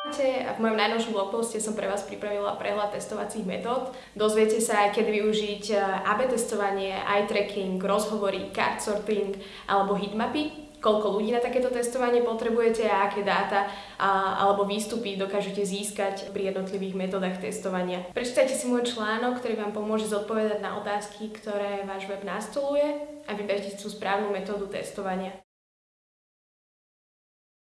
V mojom najnovšom blogposte som pre vás pripravila prehľad testovacích metód. Dozviete sa, kedy využiť e, AB testovanie, eye tracking, rozhovory, card sorting alebo heatmapy, koľko ľudí na takéto testovanie potrebujete a aké dáta a, alebo výstupy dokážete získať pri jednotlivých metodách testovania. Prečítajte si môj článok, ktorý vám pomôže zodpovedať na otázky, ktoré váš web nastoluje a vyberte tú správnu metódu testovania.